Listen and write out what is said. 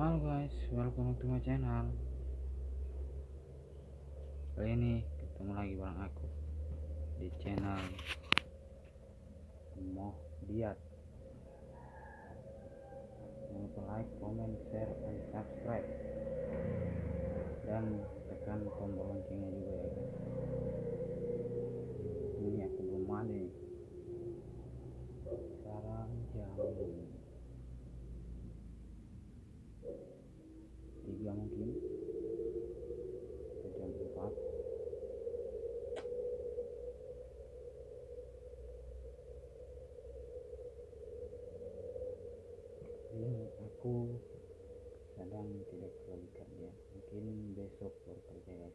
Halo guys, welcome to my channel. Kali ini ketemu lagi bareng aku di channel Moh Diat. Jangan lupa like, comment, share, dan subscribe. Dan tekan tombol loncengnya juga ya guys. mungkin. Ke jam 4 aku kadang tidak terlalu mungkin besok baru kerja ya